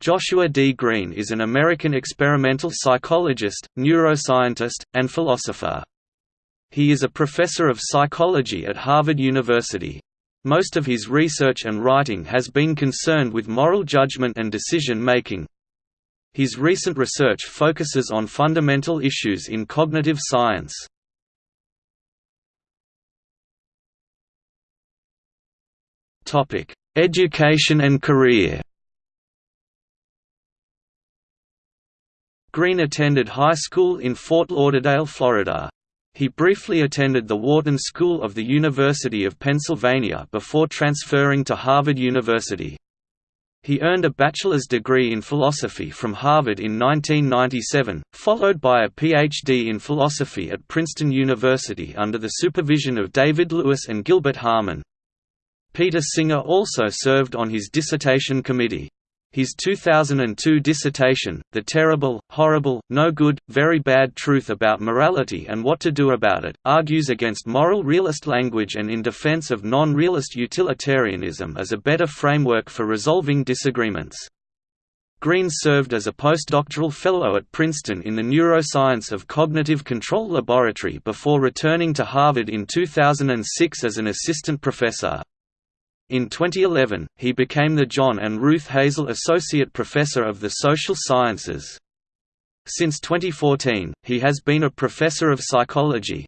Joshua D. Greene is an American experimental psychologist, neuroscientist, and philosopher. He is a professor of psychology at Harvard University. Most of his research and writing has been concerned with moral judgment and decision-making. His recent research focuses on fundamental issues in cognitive science. Education and career Greene attended high school in Fort Lauderdale, Florida. He briefly attended the Wharton School of the University of Pennsylvania before transferring to Harvard University. He earned a bachelor's degree in philosophy from Harvard in 1997, followed by a Ph.D. in philosophy at Princeton University under the supervision of David Lewis and Gilbert Harman. Peter Singer also served on his dissertation committee. His 2002 dissertation, The Terrible, Horrible, No Good, Very Bad Truth About Morality and What to Do About It, argues against moral realist language and in defense of non-realist utilitarianism as a better framework for resolving disagreements. Greene served as a postdoctoral fellow at Princeton in the Neuroscience of Cognitive Control Laboratory before returning to Harvard in 2006 as an assistant professor. In 2011, he became the John and Ruth Hazel Associate Professor of the Social Sciences. Since 2014, he has been a professor of psychology.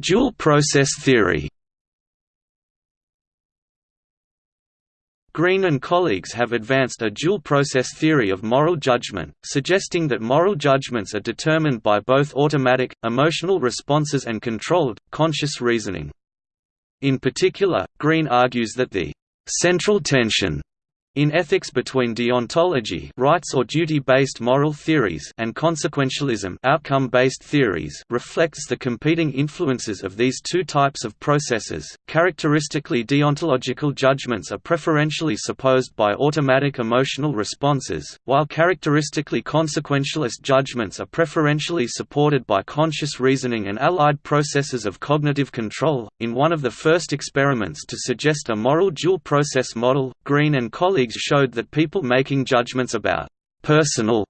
Dual process theory Greene and colleagues have advanced a dual-process theory of moral judgment, suggesting that moral judgments are determined by both automatic, emotional responses and controlled, conscious reasoning. In particular, Greene argues that the «central tension» In ethics between deontology rights or duty-based moral theories and consequentialism outcome-based theories reflects the competing influences of these two types of processes. Characteristically deontological judgments are preferentially supposed by automatic emotional responses, while characteristically consequentialist judgments are preferentially supported by conscious reasoning and allied processes of cognitive control. In one of the first experiments to suggest a moral dual process model, Greene and colleagues colleagues showed that people making judgments about personal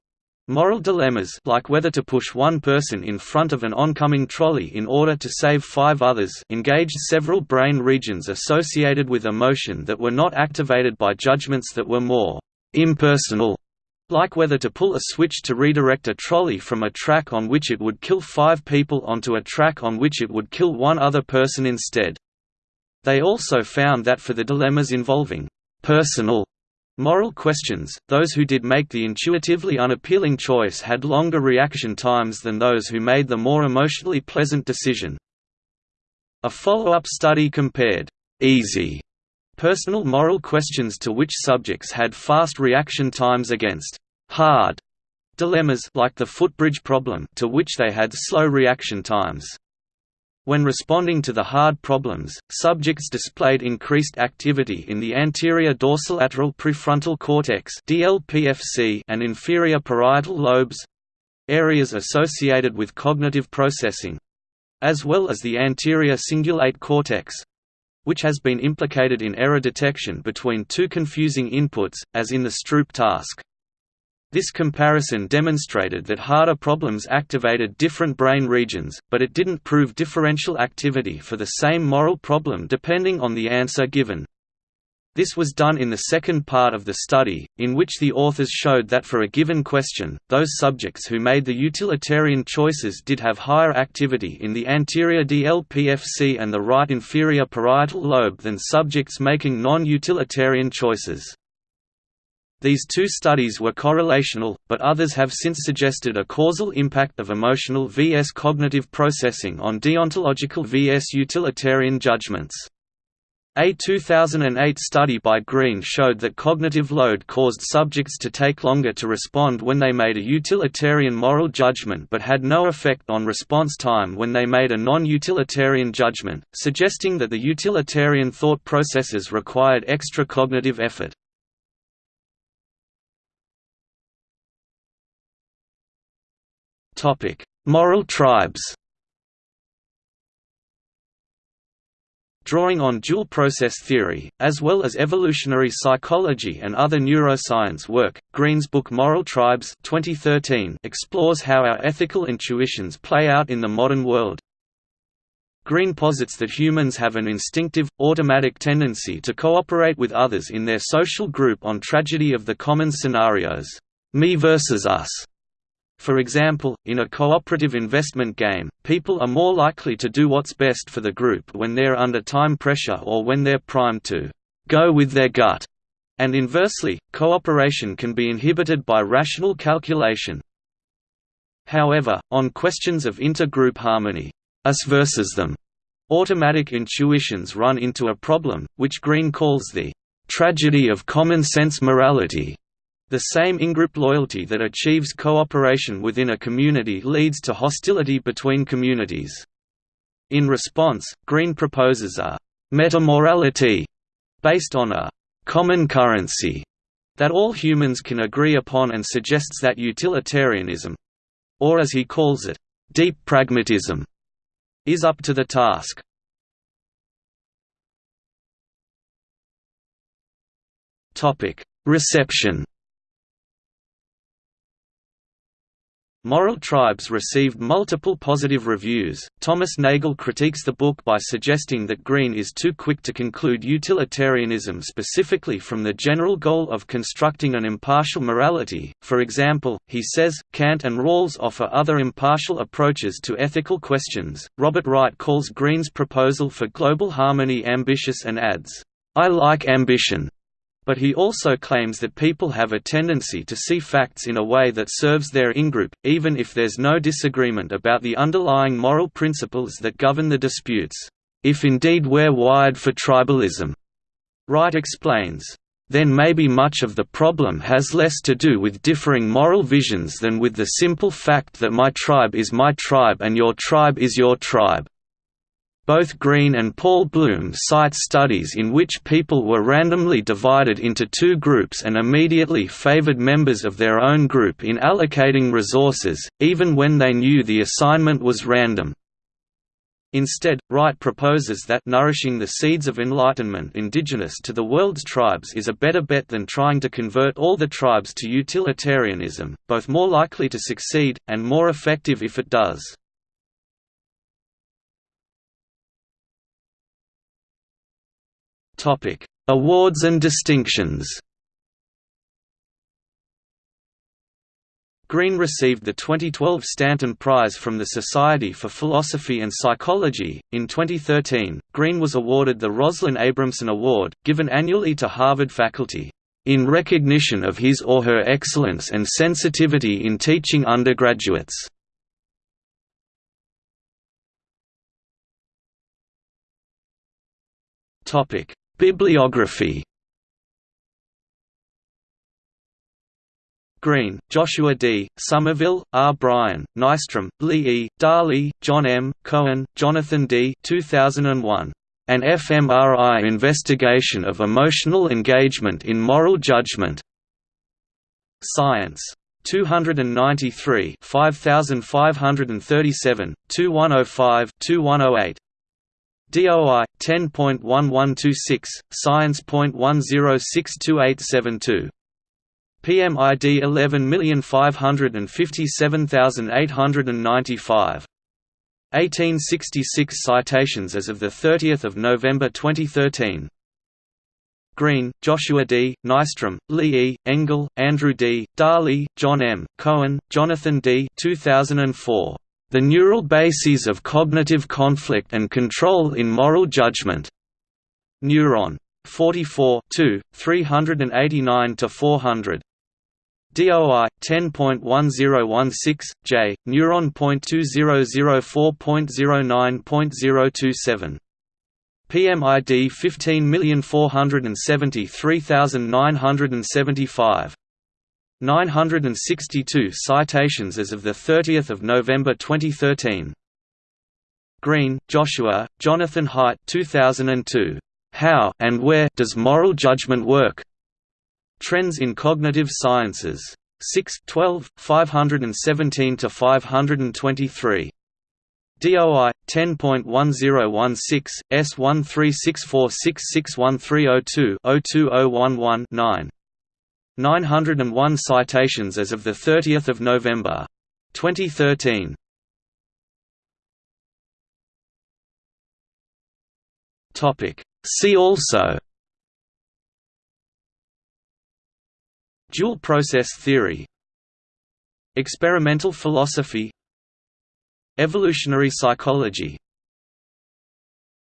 moral dilemmas like whether to push one person in front of an oncoming trolley in order to save five others engaged several brain regions associated with emotion that were not activated by judgments that were more impersonal like whether to pull a switch to redirect a trolley from a track on which it would kill five people onto a track on which it would kill one other person instead. They also found that for the dilemmas involving personal Moral questions, those who did make the intuitively unappealing choice had longer reaction times than those who made the more emotionally pleasant decision. A follow-up study compared «easy» personal moral questions to which subjects had fast reaction times against «hard» dilemmas like the footbridge problem to which they had slow reaction times. When responding to the hard problems, subjects displayed increased activity in the anterior dorsolateral prefrontal cortex and inferior parietal lobes—areas associated with cognitive processing—as well as the anterior cingulate cortex—which has been implicated in error detection between two confusing inputs, as in the Stroop task. This comparison demonstrated that harder problems activated different brain regions, but it didn't prove differential activity for the same moral problem depending on the answer given. This was done in the second part of the study, in which the authors showed that for a given question, those subjects who made the utilitarian choices did have higher activity in the anterior DLPFC and the right inferior parietal lobe than subjects making non-utilitarian choices. These two studies were correlational, but others have since suggested a causal impact of emotional vs cognitive processing on deontological vs utilitarian judgments. A 2008 study by Greene showed that cognitive load caused subjects to take longer to respond when they made a utilitarian moral judgment but had no effect on response time when they made a non-utilitarian judgment, suggesting that the utilitarian thought processes required extra cognitive effort. Moral tribes drawing on dual process theory, as well as evolutionary psychology and other neuroscience work. Greene's book Moral Tribes 2013 explores how our ethical intuitions play out in the modern world. Greene posits that humans have an instinctive, automatic tendency to cooperate with others in their social group on tragedy of the common scenarios, me versus us, for example, in a cooperative investment game, people are more likely to do what's best for the group when they're under time pressure or when they're primed to go with their gut. And inversely, cooperation can be inhibited by rational calculation. However, on questions of intergroup harmony, us versus them, automatic intuitions run into a problem, which Greene calls the tragedy of common sense morality. The same in-group loyalty that achieves cooperation within a community leads to hostility between communities. In response, Greene proposes a «metamorality» based on a «common currency» that all humans can agree upon and suggests that utilitarianism—or as he calls it, deep pragmatism— is up to the task. Reception Moral Tribes received multiple positive reviews. Thomas Nagel critiques the book by suggesting that Greene is too quick to conclude utilitarianism specifically from the general goal of constructing an impartial morality. For example, he says, Kant and Rawls offer other impartial approaches to ethical questions. Robert Wright calls Greene's proposal for global harmony ambitious and adds, I like ambition but he also claims that people have a tendency to see facts in a way that serves their in-group, even if there's no disagreement about the underlying moral principles that govern the disputes. If indeed we're wired for tribalism, Wright explains, then maybe much of the problem has less to do with differing moral visions than with the simple fact that my tribe is my tribe and your tribe is your tribe. Both Greene and Paul Bloom cite studies in which people were randomly divided into two groups and immediately favored members of their own group in allocating resources, even when they knew the assignment was random. Instead, Wright proposes that nourishing the seeds of enlightenment indigenous to the world's tribes is a better bet than trying to convert all the tribes to utilitarianism, both more likely to succeed, and more effective if it does. Awards and distinctions. Greene received the 2012 Stanton Prize from the Society for Philosophy and Psychology. In 2013, Greene was awarded the Roslyn Abramson Award, given annually to Harvard faculty, in recognition of his or her excellence and sensitivity in teaching undergraduates. Topic: Bibliography Greene, Joshua D., Sommerville, R. Bryan, Nystrom, Lee E., Darley, John M., Cohen, Jonathan D. 2001. An fMRI Investigation of Emotional Engagement in Moral Judgment. Science. 293 5537, 2105 2108 DOI 10.1126 Science.10628772 PMID 11557895 1866 citations as of 30 November 2013 Greene, Joshua D., Nystrom, Lee E., Engel, Andrew D., Darley, John M., Cohen, Jonathan D. 2004. The Neural Bases of Cognitive Conflict and Control in Moral Judgment. Neuron. 44 389–400. DOI 10.1016 J neuron.2004.09.027 PMID 15473975 962 citations as of 30 November 2013. Greene, Joshua, Jonathan Haidt 2002. How and where does moral judgment work? Trends in Cognitive Sciences. 6 12, 517–523. DOI 10.1016 S1364661302 02011 9 901 citations as of the 30th of November 2013 Topic. See also. Dual process theory. Experimental philosophy. Evolutionary psychology